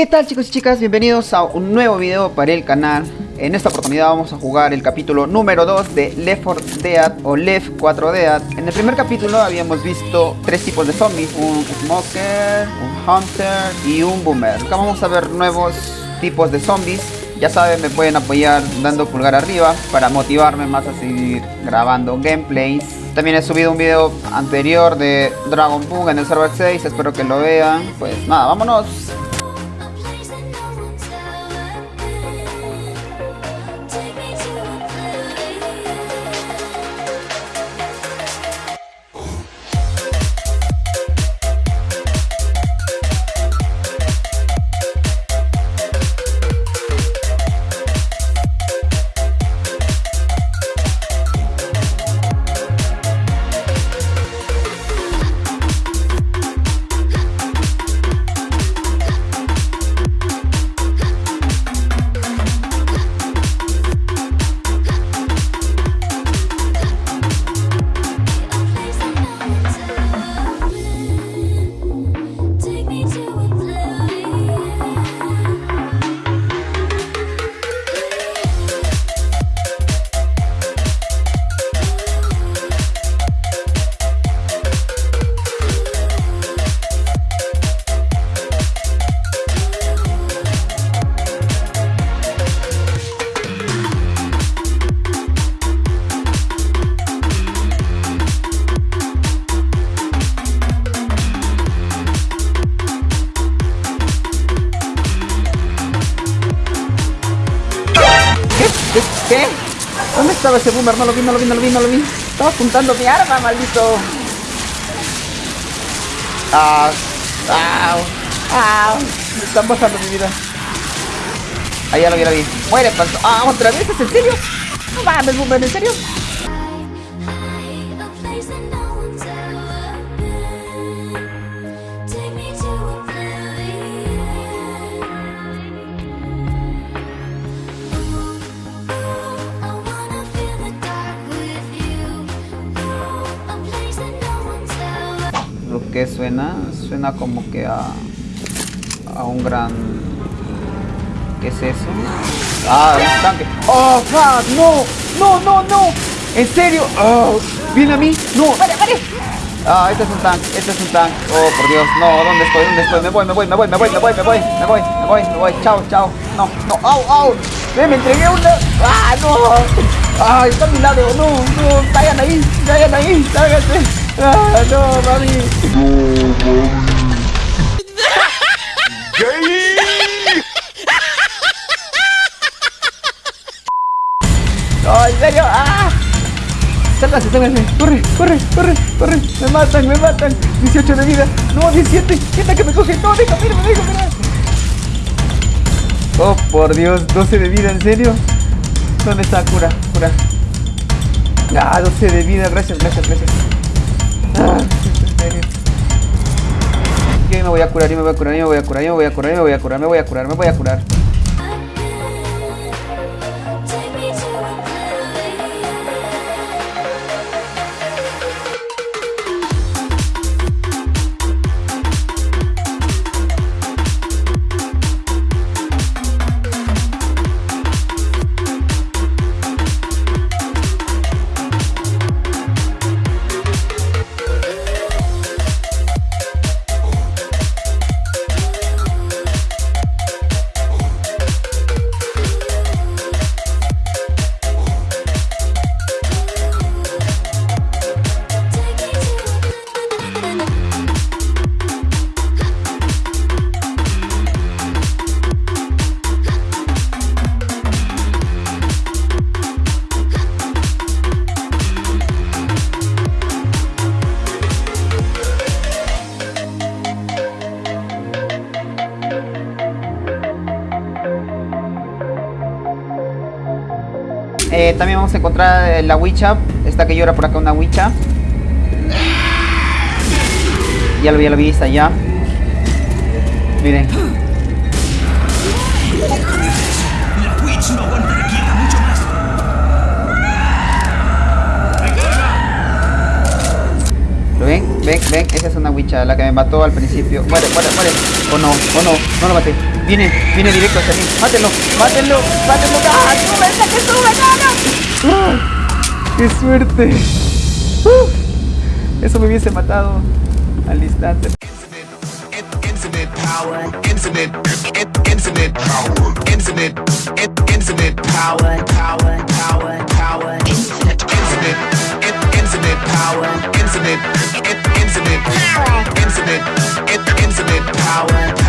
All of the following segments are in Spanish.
¿Qué tal chicos y chicas? Bienvenidos a un nuevo video para el canal. En esta oportunidad vamos a jugar el capítulo número 2 de Left 4 Dead o Left 4 Dead. En el primer capítulo habíamos visto tres tipos de zombies, un smoker, un hunter y un boomer. Acá vamos a ver nuevos tipos de zombies. Ya saben, me pueden apoyar dando pulgar arriba para motivarme más a seguir grabando gameplays. También he subido un video anterior de Dragon Ball en el server 6, espero que lo vean. Pues nada, vámonos. ¿Qué? ¿Dónde estaba ese boomer? No lo vi, no lo vi, no lo vi, no lo vi. Estaba apuntando mi arma, maldito. Ah, ah, ah. Me están bajando mi vida. Ahí ya lo vi, lo vi. Muere, panto. Ah, otra vez, ¿es en serio? No mames, boomer, ¿en serio? Suena, suena como que a, a un gran... ¿Qué es eso? Ah, un tanque. ¡Oh, fuck! ¡No! ¡No, no, no! ¿En serio? Oh, ¿Viene a mí? ¡No! ¡Vale, vale! Ah, este es un tanque, este es un tanque. Oh, por Dios, no, ¿dónde estoy? ¿Dónde estoy? Me voy, me voy, me voy, me voy, me voy, me voy, me voy, me voy, me voy. Chao, chao. No, no, au, au. Me entregué una. ¡Ah, no! ¡Ah, está a mi lado! ¡No, no! ¡Caigan ahí! ¡Caigan ahí! ¡Ah, no, mami! ¡No, en serio! ¡Ah! ¡Sálgase, sálgase! ¡Corre, corre, corre, corre! ¡Me matan, me matan! ¡18 de vida! ¡No, 17! ¡Quieta que me coge! ¡No, déjame, déjame, déjame! ¡Oh, por Dios! ¡12 de vida, en serio! ¿Dónde está? Cura, cura. ¡Ah, 12 de vida! Gracias, gracias, gracias. Me voy a curar, yo me voy a curar, yo me voy a curar, yo me voy a curar, yo me voy a curar, me voy a curar, me voy a curar. Eh, también vamos a encontrar eh, la Wicha. Esta que llora por acá, una Wicha. Ya lo vi, ya lo vi, está allá. Miren. La que me mató al principio. Muere, muere, muere. O no, o no, no lo maté. Viene, viene directo hacia mí. Mátelo, mátelo, mátelo. ¡Ah, sube, que sube. ¡Qué suerte! ¡Uh! Eso me hubiese matado al instante. Power, infinite, infinite, infinite power.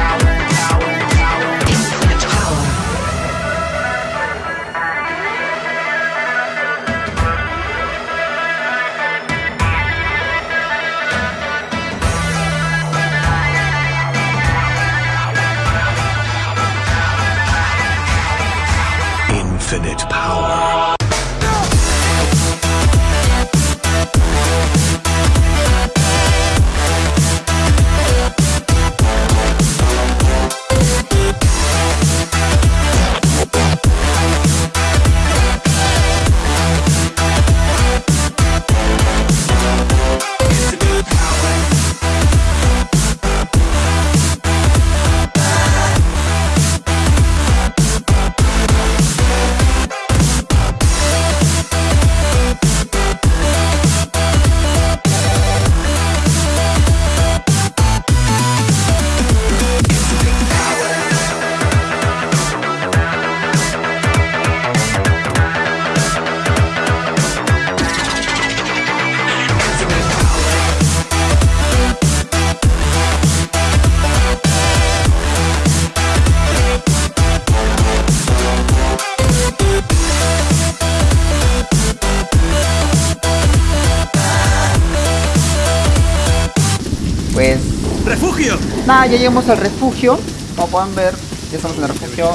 ¡Refugio! Nada, ya llegamos al refugio. Como pueden ver, ya estamos en el refugio.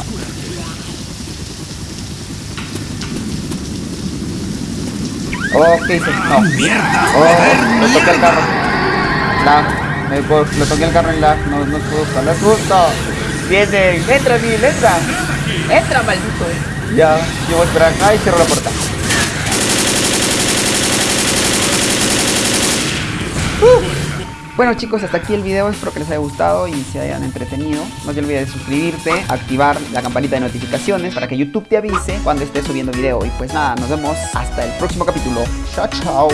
Oh, ¿qué hice? No. ¡Mierda! Oh, ¡Joder, le toqué el carro. Lag. Me le toqué el carro en lag. No, no es justo, no es justo. Viene, entra, Bill, entra. Entra, maldito. Ya, yo voy a esperar acá y cierro la puerta. Bueno chicos, hasta aquí el video, espero que les haya gustado y se hayan entretenido. No te olvides de suscribirte, activar la campanita de notificaciones para que YouTube te avise cuando estés subiendo video. Y pues nada, nos vemos hasta el próximo capítulo. Chao, chao.